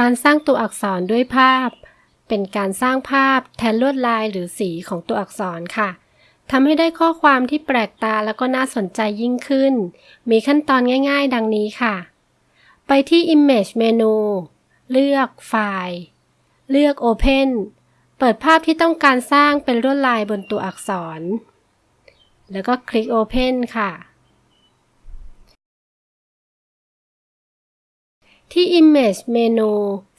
การสร้างตัวอักษรด้วยภาพ เป็นการสร้างภาพแทนลวดลายหรือสีของตัวอักษรค่ะทำให้ได้ข้อความที่แปลกตาแล้วก็น่าสนใจยิ่งขึ้น มีขั้นตอนง่ายๆ ดังนี้ค่ะ ไปที่ Image เมนู เลือกไฟล์ เลือก Open เปิดภาพที่ต้องการสร้างเป็นลวดลายบนตัวอักษร แล้วก็คลิก Open ค่ะ ที่ Image เมนู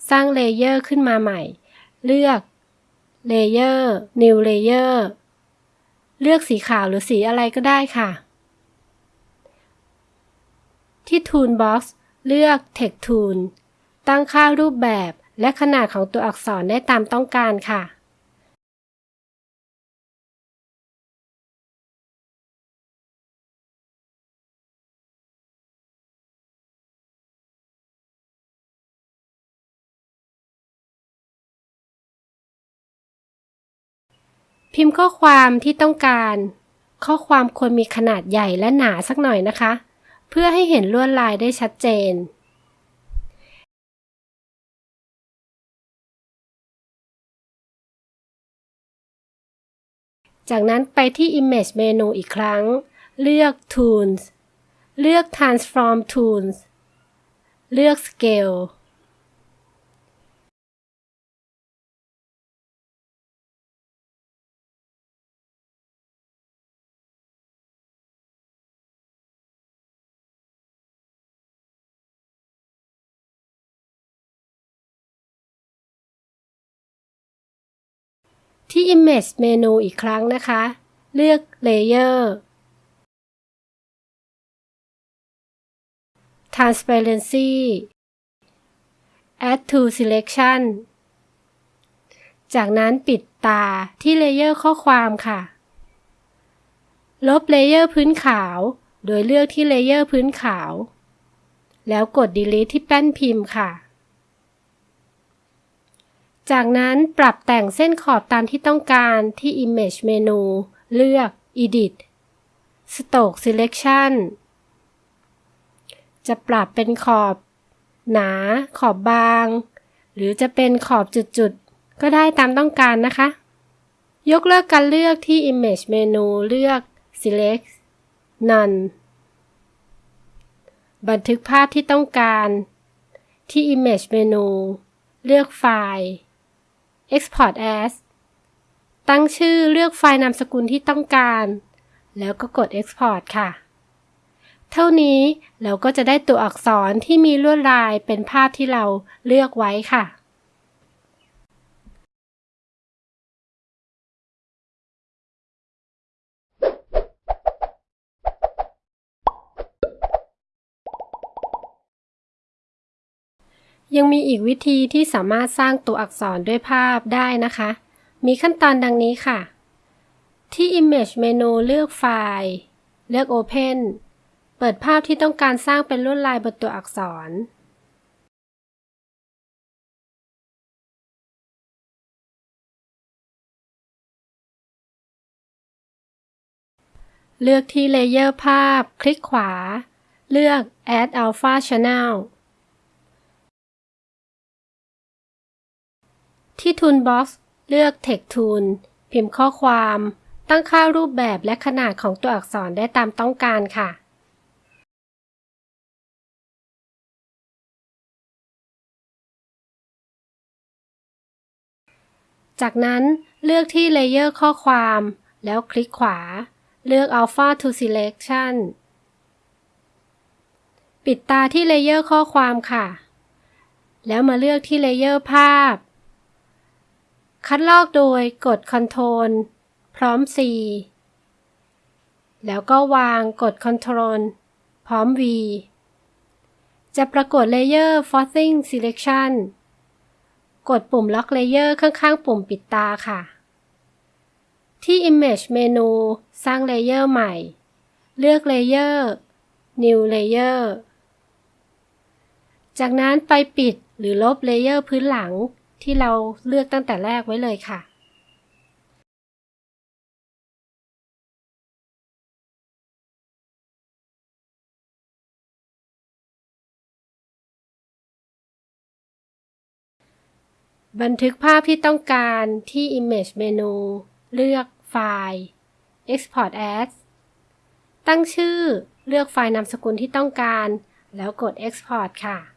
สร้างเลเยอร์ขึ้นมาใหม่ เลือก Layer New Layer เลือกสีขาวหรือสีอะไรก็ได้ค่ะ ที่ Toolbox เลือก Text Tool ตั้งค่ารูปแบบและขนาดของตัวอักษรได้ตามต้องการค่ะ พิมพ์ข้อความที่ต้องการ ข้อความควรมีขนาดใหญ่และหนาสักหน่อยนะคะ เพื่อให้เห็นลวดลายได้ชัดเจน จากนั้นไปที่ Image เมนูอีกครั้ง เลือก Tools เลือก Transform Tools เลือก Scale ที่ Image เมนูอีกครั้งนะคะ เลือก Layer Transparency Add to Selection จากนั้นปิดตาที่ layer ข้อความค่ะ ลบ layer พื้นขาว โดยเลือกที่ layer พื้นขาว แล้วกด Delete ที่แป้นพิมพ์ค่ะ จากนั้นปรับแต่งเส้นขอบตามที่ต้องการที่ Image เมนู เลือก Edit Stroke Selection จะปรับเป็นขอบ หนา ขอบบาง หรือจะเป็นขอบจุดๆ ก็ได้ตามต้องการนะคะ ยกเลิกการเลือกที่ Image เมนูเลือก Select None บันทึกภาพที่ต้องการ ที่ Image เมนู เลือกไฟล์ Export as ตั้งชื่อเลือกไฟล์นามสกุลที่ต้องการ แล้วก็กด Export ค่ะ เท่านี้เราก็จะได้ตัวอักษรที่มีลวดลายเป็นภาพที่เราเลือกไว้ค่ะ ยังมีอีกวิธีที่สามารถสร้างตัวอักษรด้วยภาพได้นะคะ มีขั้นตอนดังนี้ค่ะ ที่ Image เมนูเลือกไฟล์ เลือก Open เปิดภาพที่ต้องการสร้างเป็นลวดลายบนตัวอักษร เลือกที่เลเยอร์ภาพ คลิกขวา เลือก Add Alpha Channel ที่ Toolbox เลือก Text Tool พิมพ์ข้อความ ตั้งค่ารูปแบบและขนาดของตัวอักษรได้ตามต้องการค่ะ จากนั้นเลือกที่ Layer ข้อความ แล้วคลิกขวา เลือก Alpha to Selection ปิดตาที่ Layer ข้อความค่ะ แล้วมาเลือกที่ Layer ภาพ คัดลอกโดยกด Ctrl พร้อม C แล้วก็วางกด Ctrl พร้อม V จะปรากฏ Layer Forcing Selection กดปุ่ม Lock Layer ข้างๆ ปุ่มปิดตาค่ะ ที่ Image เมนูสร้าง Layer ใหม่ เลือก Layer New Layer จากนั้นไปปิดหรือลบ Layer พื้นหลัง ที่เราเลือกตั้งแต่แรกไว้เลยค่ะ บันทึกภาพที่ต้องการที่ Image เมนูเลือกไฟล์ Export as ตั้งชื่อเลือกไฟล์นามสกุลที่ต้องการ แล้วกด Export ค่ะ